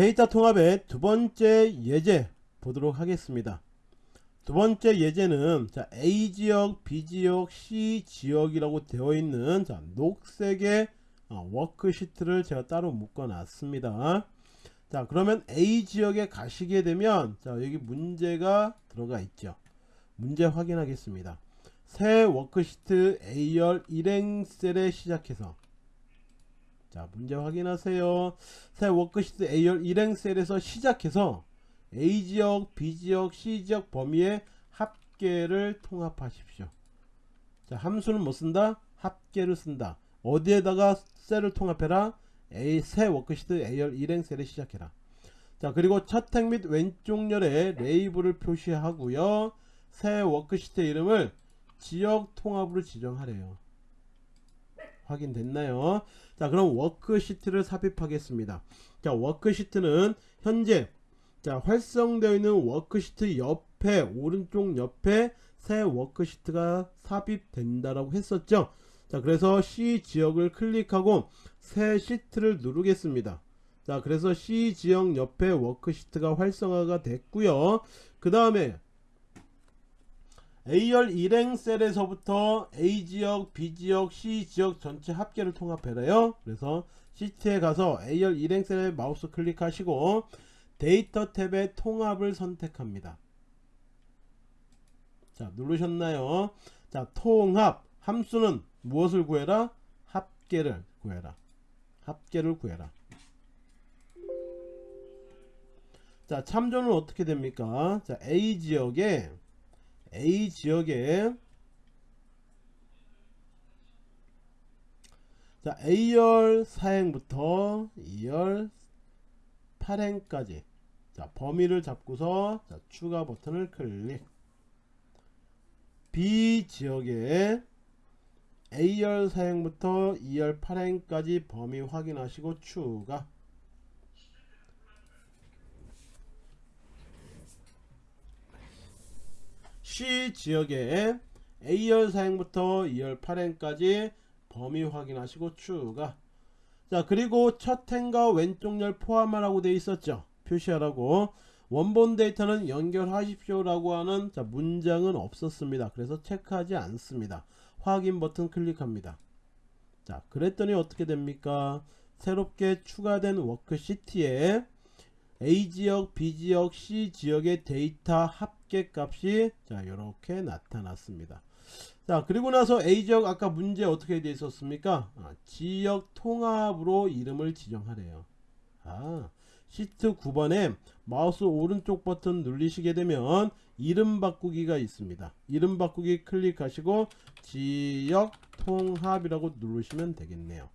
데이터 통합의 두 번째 예제 보도록 하겠습니다. 두 번째 예제는 자, A 지역, B 지역, C 지역이라고 되어 있는 자, 녹색의 어, 워크시트를 제가 따로 묶어 놨습니다. 자, 그러면 A 지역에 가시게 되면 자, 여기 문제가 들어가 있죠. 문제 확인하겠습니다. 새 워크시트 A열 일행 셀에 시작해서 자 문제 확인하세요. 새 워크시트 A열 일행 셀에서 시작해서 A지역, B지역, C지역 범위의 합계를 통합하십시오. 자 함수는 뭐 쓴다? 합계를 쓴다. 어디에다가 셀을 통합해라? A 새 워크시트 A열 일행 셀에 시작해라. 자 그리고 첫 행 및 왼쪽 열에 레이블을 표시하고요. 새 워크시트 이름을 지역 통합으로 지정하래요 확인됐나요? 자 그럼 워크시트를 삽입하겠습니다. 자 워크시트는 현재 자 활성되어 있는 워크시트 옆에 오른쪽 옆에 새 워크시트가 삽입된다라고 했었죠? 자 그래서 C 지역을 클릭하고 새 시트를 누르겠습니다. 자 그래서 C 지역 옆에 워크시트가 활성화가 됐고요. 그 다음에 A열 일행 셀에서부터 A지역, B지역, C지역 전체 합계를 통합해라요. 그래서 시트에 가서 A열 일행 셀에 마우스 클릭하시고 데이터 탭의 통합을 선택합니다. 자 누르셨나요? 자 통합 함수는 무엇을 구해라? 합계를 구해라. 합계를 구해라. 자 참조는 어떻게 됩니까? 자 A지역에 A 지역에 자 A열 4행부터 2열 8행까지. 자 범위를 잡고서 자, 추가 버튼을 클릭. B 지역에 A열 4행부터 2열 8행까지 범위 확인하시고 추가 C 지역에 A열 사행부터 2열 8행까지 범위 확인하시고 추가. 자 그리고 첫 행과 왼쪽 열 포함하라고 되어 있었죠. 표시하라고. 원본 데이터는 연결하십시오 라고 하는 자 문장은 없었습니다. 그래서 체크하지 않습니다. 확인 버튼 클릭합니다. 자 그랬더니 어떻게 됩니까? 새롭게 추가된 워크시트에 A지역, B지역, C지역의 데이터 합 계 값이 자 이렇게 나타났습니다. 자 그리고 나서 A지역 아까 문제 어떻게 되어 있었습니까? 아, 지역 통합으로 이름을 지정하래요. 아 시트 9번에 마우스 오른쪽 버튼 누르시게 되면 이름 바꾸기가 있습니다. 이름 바꾸기 클릭하시고 지역 통합이라고 누르시면 되겠네요.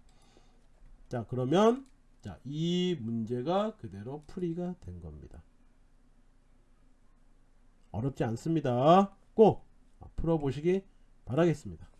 자 그러면 자, 이 문제가 그대로 풀이가 된 겁니다. 어렵지 않습니다. 꼭 풀어보시기 바라겠습니다.